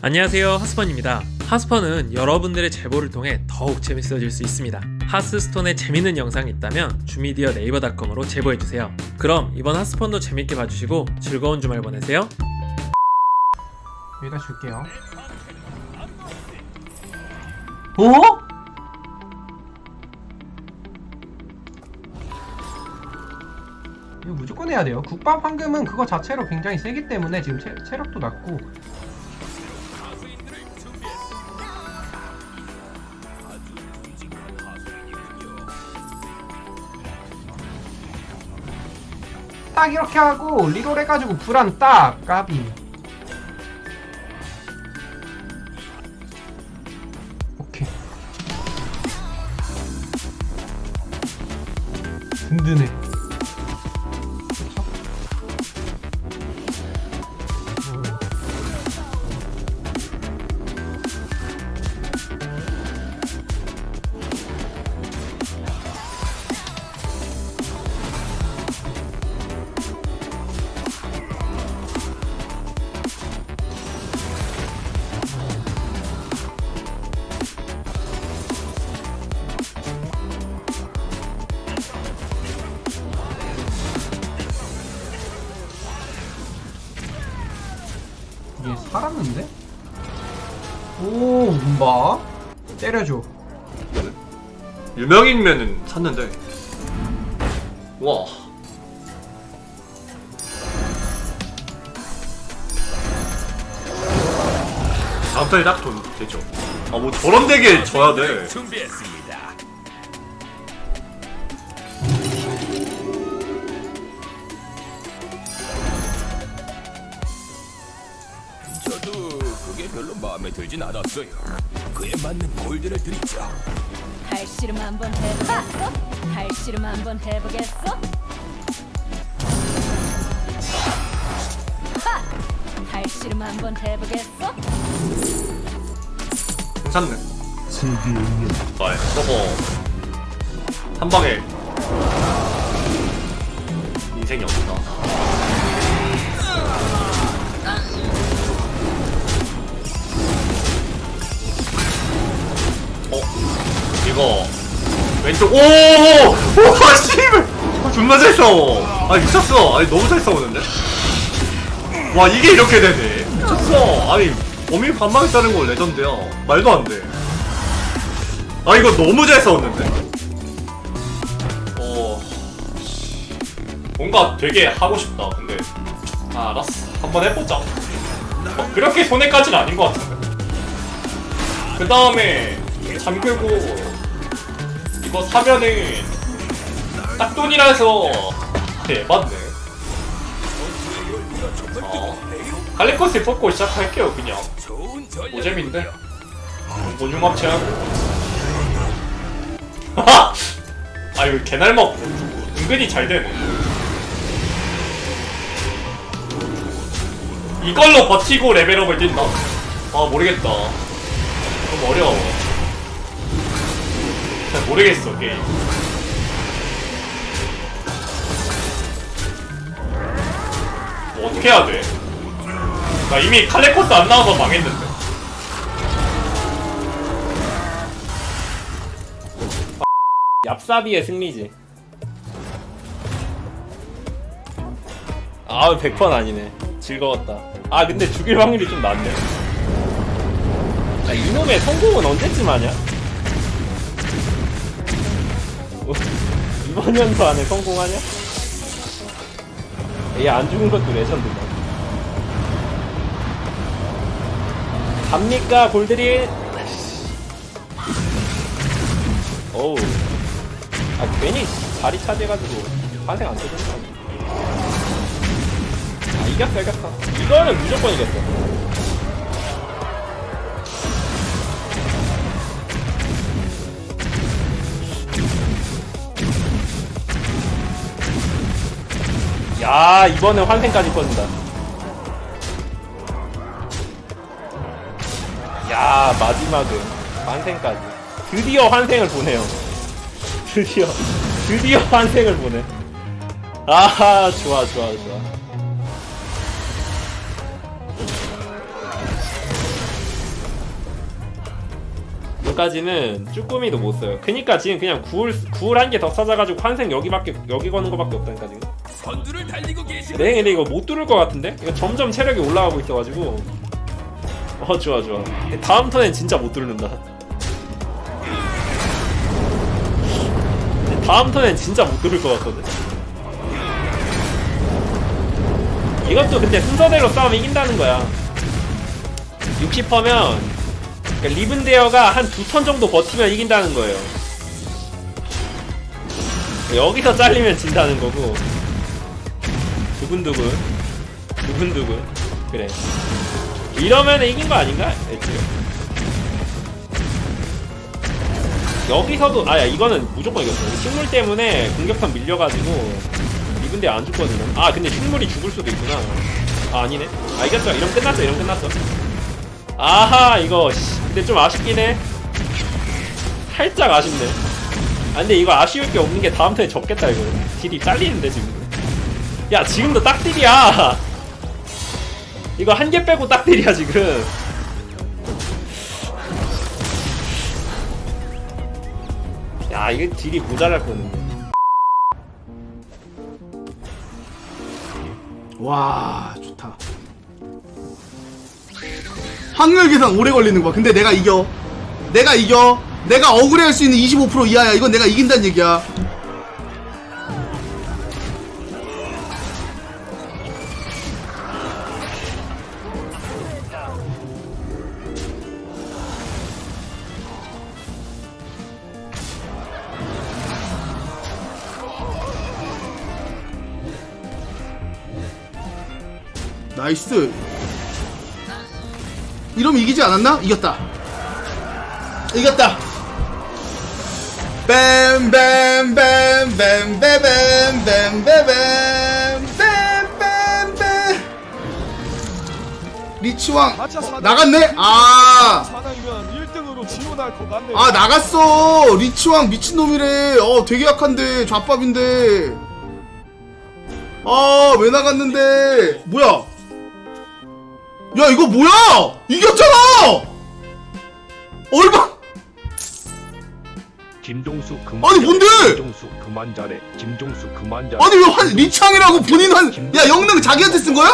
안녕하세요 하스펀입니다 하스펀은 여러분들의 제보를 통해 더욱 재밌어질 수 있습니다 하스스톤에 재밌는 영상이 있다면 주미디어 네이버닷컴으로 제보해주세요 그럼 이번 하스펀도 재밌게 봐주시고 즐거운 주말 보내세요 여기다 줄게요. 어? 이거 무조건 해야 돼요. 국밥 황금은 그거 자체로 굉장히 세기 때문에 지금 체, 체력도 낮고 딱 이렇게 하고 리롤 해가지고 불안 딱! 까비. 오케이. 든든해 이게 살았는데? 오, 문바 때려줘. 유명인면은 샀는데 와 다음 달에 딱돈 되죠 아 뭐 저런 되게 줘야 돼 준비했습니다. 마음에 들진 않았어요. 그에 맞는 골드를 드리죠. 발씨름 한번 해보겠어? 발씨름 한번 해보겠어? 하! 발씨름 한번 해보겠어? 괜찮네 아 저거 한 방에 인생이 없다 왼쪽 오오 오 씨발. 아, 존나 잘 싸워. 아 미쳤어. 아니 너무 잘 싸우는데? 와 이게 이렇게 되네. 미쳤어. 아니 범인 자른 거 레전드야. 말도 안돼. 아 이거 너무 잘 싸웠는데? 어. 뭔가 되게 하고 싶다 근데. 아 알았어. 한번 해보자. 막 그렇게 손해까지는 아닌 것 같은데. 그 다음에 잠그고 이거 사면은 딱 돈이라서 대맞네. 어, 갈리코스 뽑고 시작할게요 그냥. 오잼인데 합체하고 하하! 아 이거 개날 먹고. 은근히 잘 되네. 이걸로 버티고 레벨업을 뛴다? 아 모르겠다. 너무 어려워 잘 모르겠어 게임 뭐 어떻게 해야 돼? 나 이미 칼레코스 안 나와서 망했는데 얍사비의 승리지. 아, 100번 아니네. 즐거웠다. 아, 근데 죽일 확률이 좀 낮네. 아, 이놈의 성공은 언제쯤 하냐? 어, 이번 연도 안에 성공하냐? 얘 안 죽은 것도 레전드다. 갑니까, 골드린? 어우. 아 괜히 자리 차지해가지고 환생 안 되는 거 아니야? 아 이겼어 이겼어 이거는 무조건 이겼어 야 이번엔 환생까지 꺼진다. 야 마지막은 환생까지. 드디어 환생을 보네요. 드디어 드디어 환생을 보네. 아하 좋아 좋아 좋아. 전까지는 쭈꾸미도 못 써요. 그니까 지금 그냥 구울 구울 한 개 더 찾아가지고 환생 여기밖에 여기 거는 거밖에 없다니까 지금. 선두를 달리고 계시는 네, 근데 이거 못 뚫을 것 같은데? 이거 점점 체력이 올라가고 있어가지고. 어, 좋아, 좋아. 다음 턴엔 진짜 못 뚫는다. 다음 턴엔 진짜 못 뚫을 것 같거든. 이것도 근데 순서대로 싸우면 이긴다는 거야. 60%면, 그러니까 리븐데어가 한 두 턴 정도 버티면 이긴다는 거예요. 여기서 잘리면 진다는 거고. 두근두근. 두근두근. 그래. 이러면 이긴 거 아닌가? 애초에. 여기서도 아야 이거는 무조건 이겼어. 식물 때문에 공격판 밀려가지고 이분데 안 죽거든요 아 근데 식물이 죽을 수도 있구나. 아 아니네. 아 이겼죠 이러면 끝났어. 이러면 끝났어. 아하 이거 씨, 근데 좀 아쉽긴 해. 살짝 아쉽네. 아 근데 이거 아쉬울 게 없는 게 다음 턴에 접겠다 이거. 딜이 잘리는데 지금 야 지금도 딱딜이야. 이거 한 개 빼고 딱딜이야 지금. 야 이게 딜이 모자랄 뻔했네. 와 좋다. 확률 계산 오래 걸리는 거야. 근데 내가 이겨. 내가 이겨. 내가 억울해할 수 있는 25% 이하야. 이건 내가 이긴다는 얘기야 나이스 이러면 이기지 않았나? 이겼다 이겼다 뱀뱀뱀뱀뱀뱀뱀뱀뱀뱀 리치왕 어, 나갔네? 아 사나이면 1등으로 지원할 것 같네. 아 나갔어 리치왕 미친놈이래 어 되게 약한데 좌밥인데 아 왜 나갔는데 뭐야 야 이거 뭐야? 이겼잖아! 얼마? 김종수 그만 아니, 뭔데? 김종수 그만 잘해. 김종수 그만 잘해. 아니 왜 환, 리치왕이라고 본인 한야 영능 자기한테 쓴 거야?